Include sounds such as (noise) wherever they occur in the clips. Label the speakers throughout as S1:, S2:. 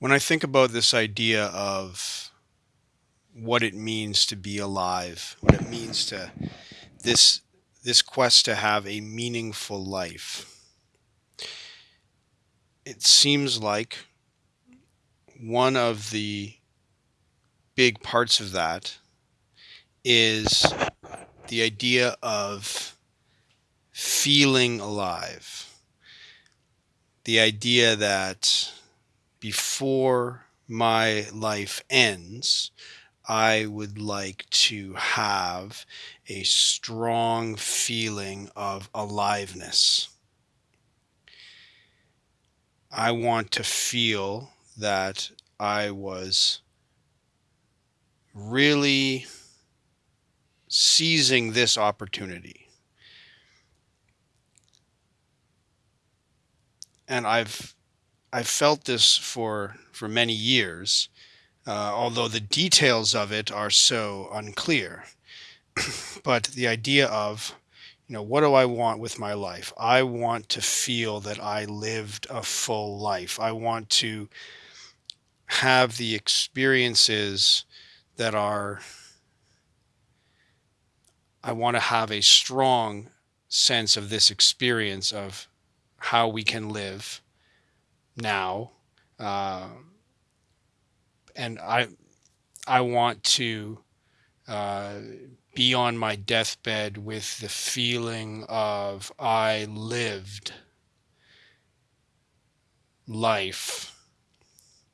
S1: When I think about this idea of what it means to be alive, what it means to this this quest to have a meaningful life, it seems like one of the big parts of that is the idea of feeling alive. The idea that before my life ends, I would like to have a strong feeling of aliveness. I want to feel that I was really seizing this opportunity. And I've I've felt this for for many years, uh, although the details of it are so unclear. (clears throat) but the idea of you know what do i want with my life i want to feel that i lived a full life i want to have the experiences that are i want to have a strong sense of this experience of how we can live now uh, and i i want to uh, be on my deathbed with the feeling of I lived life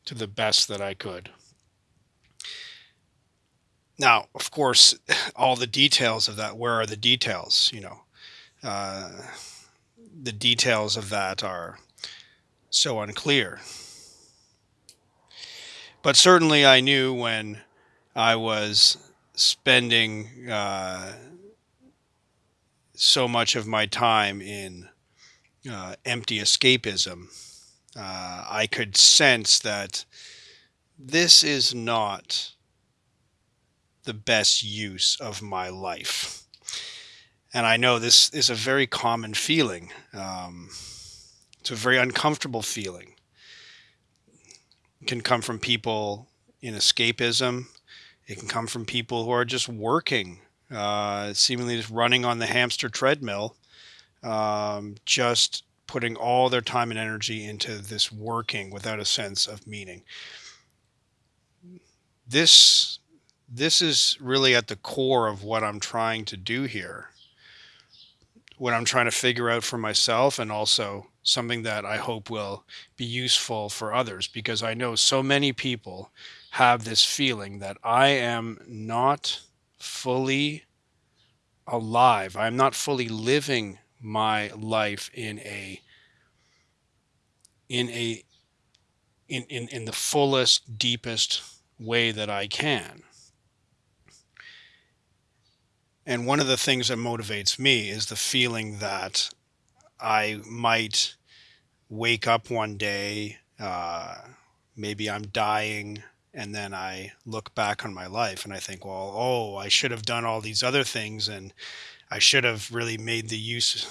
S1: to the best that I could. Now, of course, (laughs) all the details of that, where are the details? You know, uh, the details of that are so unclear. But certainly I knew when I was spending uh, so much of my time in uh, empty escapism, uh, I could sense that this is not the best use of my life. And I know this is a very common feeling. Um, it's a very uncomfortable feeling. It can come from people in escapism. It can come from people who are just working, uh, seemingly just running on the hamster treadmill, um, just putting all their time and energy into this working without a sense of meaning. This this is really at the core of what I'm trying to do here. What I'm trying to figure out for myself and also something that I hope will be useful for others because I know so many people have this feeling that I am not fully alive. I'm not fully living my life in a in a in, in, in the fullest, deepest way that I can. And one of the things that motivates me is the feeling that I might wake up one day, uh, maybe I'm dying, and then I look back on my life and I think, well, oh, I should have done all these other things and I should have really made the use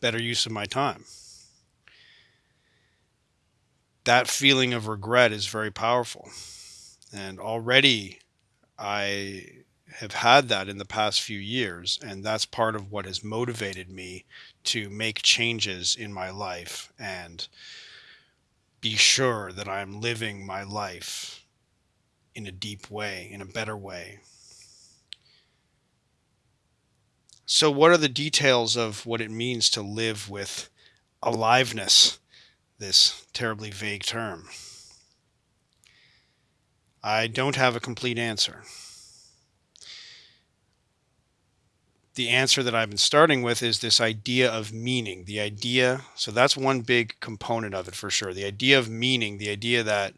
S1: better use of my time. That feeling of regret is very powerful. And already I have had that in the past few years and that's part of what has motivated me to make changes in my life and be sure that I'm living my life in a deep way, in a better way. So, what are the details of what it means to live with aliveness, this terribly vague term? I don't have a complete answer. The answer that I've been starting with is this idea of meaning. The idea, so that's one big component of it for sure. The idea of meaning, the idea that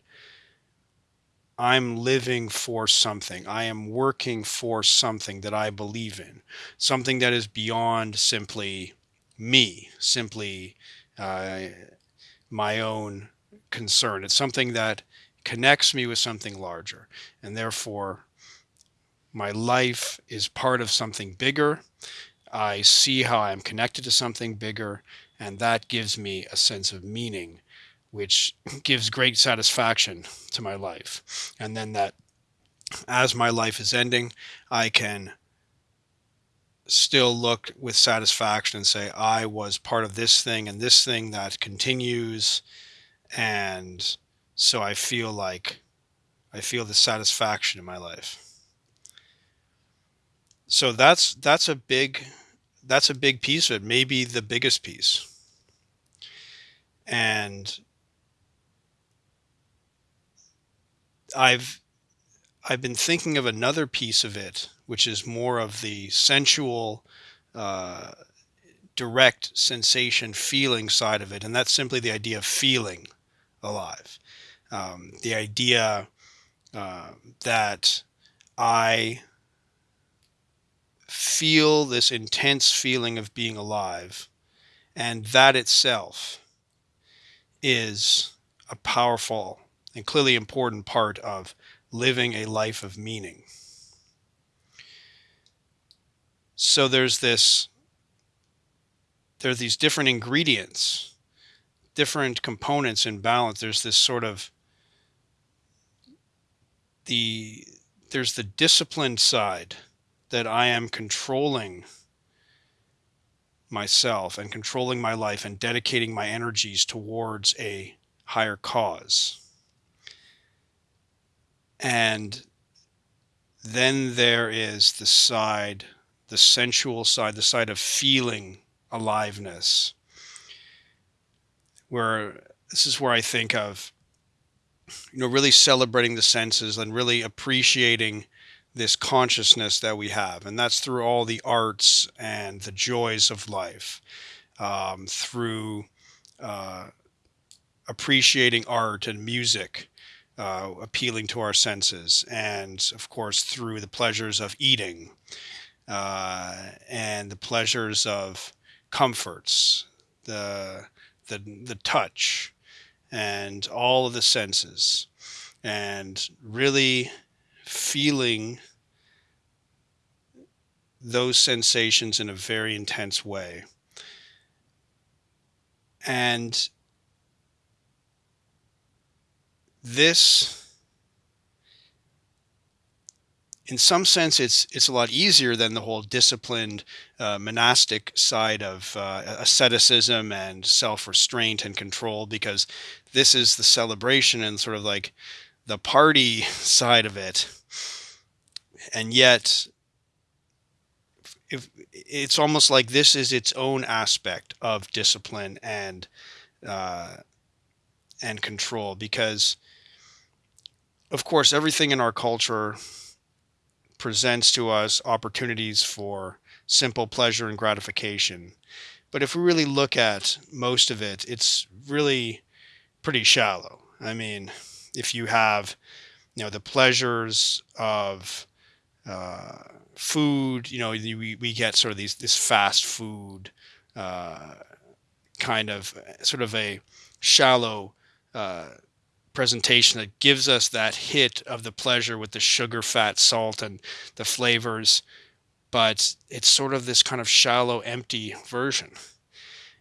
S1: I'm living for something. I am working for something that I believe in, something that is beyond simply me, simply uh, my own concern. It's something that connects me with something larger. And therefore, my life is part of something bigger. I see how I'm connected to something bigger, and that gives me a sense of meaning which (clears throat) gives great satisfaction to my life. And then that as my life is ending, I can still look with satisfaction and say, I was part of this thing and this thing that continues. And so I feel like I feel the satisfaction in my life. So that's that's a big that's a big piece of it, maybe the biggest piece. And I've I've been thinking of another piece of it, which is more of the sensual, uh, direct sensation feeling side of it, and that's simply the idea of feeling alive. Um, the idea uh, that I feel this intense feeling of being alive, and that itself is a powerful and clearly important part of living a life of meaning. So there's this there are these different ingredients, different components in balance. There's this sort of the there's the disciplined side that I am controlling myself and controlling my life and dedicating my energies towards a higher cause. And then there is the side, the sensual side, the side of feeling aliveness, where this is where I think of, you know, really celebrating the senses and really appreciating this consciousness that we have. And that's through all the arts and the joys of life, um, through uh, appreciating art and music uh, appealing to our senses, and of course through the pleasures of eating uh, and the pleasures of comforts, the the the touch, and all of the senses, and really feeling those sensations in a very intense way. And this in some sense it's it's a lot easier than the whole disciplined uh, monastic side of uh, asceticism and self-restraint and control because this is the celebration and sort of like the party (laughs) side of it and yet if it's almost like this is its own aspect of discipline and uh, and control because of course, everything in our culture presents to us opportunities for simple pleasure and gratification. But if we really look at most of it, it's really pretty shallow. I mean, if you have, you know, the pleasures of uh, food, you know, we, we get sort of these this fast food uh, kind of sort of a shallow uh, presentation that gives us that hit of the pleasure with the sugar, fat, salt, and the flavors. But it's sort of this kind of shallow, empty version.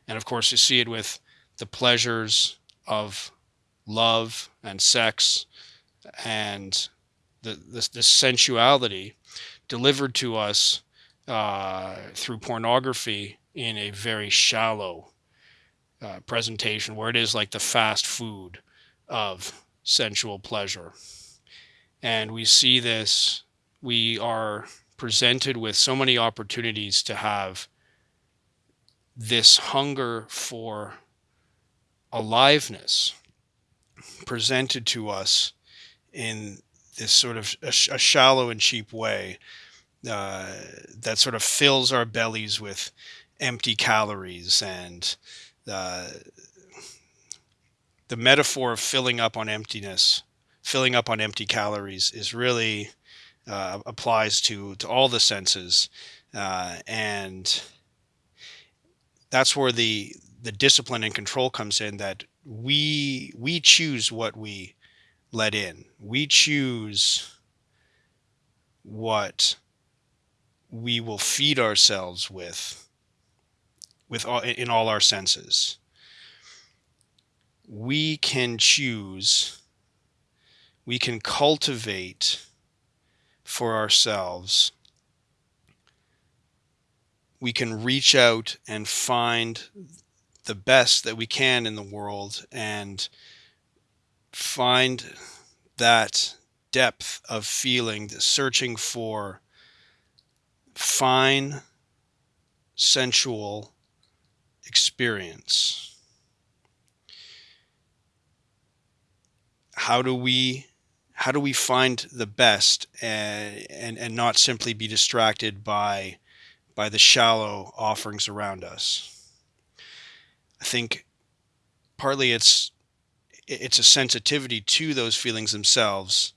S1: And of course, you see it with the pleasures of love and sex and the, the, the sensuality delivered to us uh, through pornography in a very shallow uh, presentation where it is like the fast food of sensual pleasure. And we see this, we are presented with so many opportunities to have this hunger for aliveness presented to us in this sort of a, a shallow and cheap way uh, that sort of fills our bellies with empty calories and uh, the metaphor of filling up on emptiness, filling up on empty calories, is really uh, applies to to all the senses, uh, and that's where the the discipline and control comes in. That we we choose what we let in. We choose what we will feed ourselves with with all, in all our senses we can choose, we can cultivate for ourselves. We can reach out and find the best that we can in the world and find that depth of feeling, searching for fine, sensual experience. how do we how do we find the best and and, and not simply be distracted by by the shallow offerings around us i think partly it's it's a sensitivity to those feelings themselves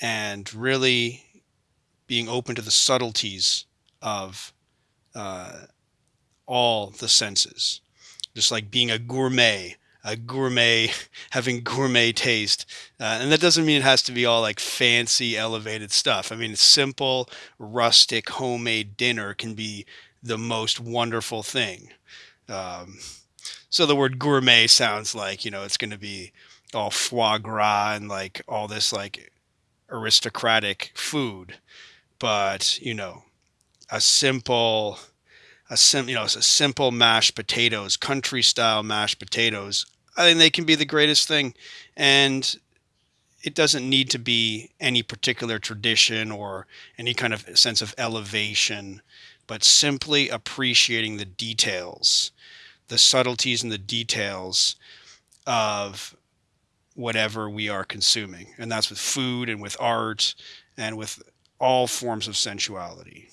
S1: and really being open to the subtleties of uh, all the senses. Just like being a gourmet a gourmet (laughs) having gourmet taste uh, and that doesn't mean it has to be all like fancy elevated stuff. I mean a simple rustic homemade dinner can be the most wonderful thing. Um, so the word gourmet sounds like you know it's going to be all foie gras and like all this like aristocratic food but you know a simple a sim, you know, a simple mashed potatoes, country style mashed potatoes. I think they can be the greatest thing, and it doesn't need to be any particular tradition or any kind of sense of elevation, but simply appreciating the details, the subtleties and the details of whatever we are consuming. And that's with food and with art and with all forms of sensuality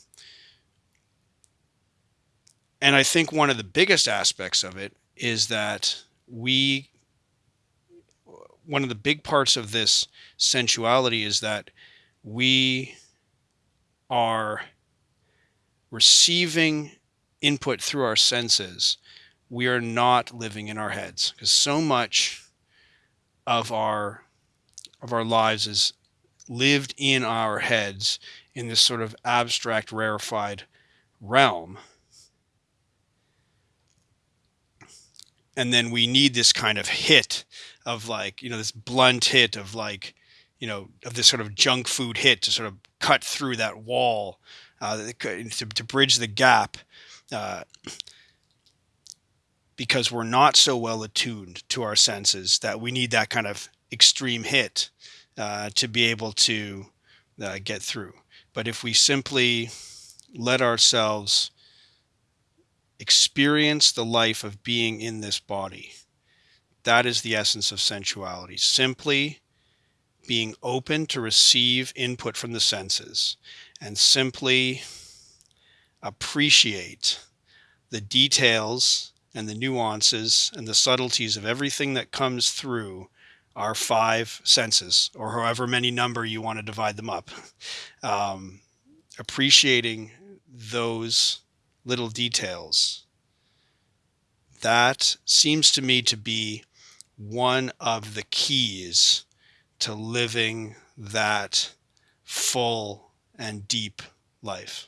S1: and I think one of the biggest aspects of it is that we, one of the big parts of this sensuality is that we are receiving input through our senses. We are not living in our heads because so much of our of our lives is lived in our heads in this sort of abstract rarefied realm. And then we need this kind of hit of like you know this blunt hit of like you know of this sort of junk food hit to sort of cut through that wall uh, to, to bridge the gap uh, because we're not so well attuned to our senses that we need that kind of extreme hit uh, to be able to uh, get through but if we simply let ourselves experience the life of being in this body. That is the essence of sensuality. Simply being open to receive input from the senses and simply appreciate the details and the nuances and the subtleties of everything that comes through our five senses, or however many number you want to divide them up. (laughs) Um, appreciating those little details. That seems to me to be one of the keys to living that full and deep life.